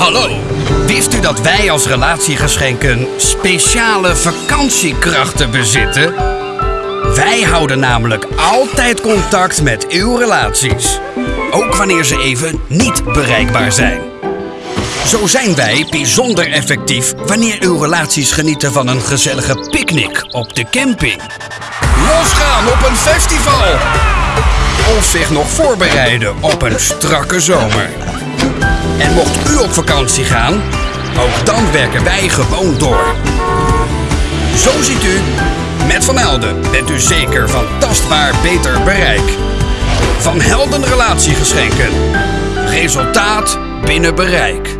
Hallo, wist u dat wij als relatiegeschenken speciale vakantiekrachten bezitten? Wij houden namelijk altijd contact met uw relaties. Ook wanneer ze even niet bereikbaar zijn. Zo zijn wij bijzonder effectief wanneer uw relaties genieten van een gezellige picknick op de camping. Losgaan op een festival. Of zich nog voorbereiden op een strakke zomer. En mocht u op vakantie gaan, ook dan werken wij gewoon door. Zo ziet u, met Van Helden bent u zeker van tastbaar beter bereik. Van Helden relatiegeschenken. Resultaat binnen bereik.